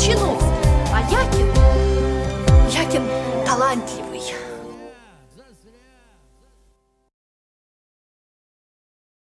запомни А Якин... Якин талантливый.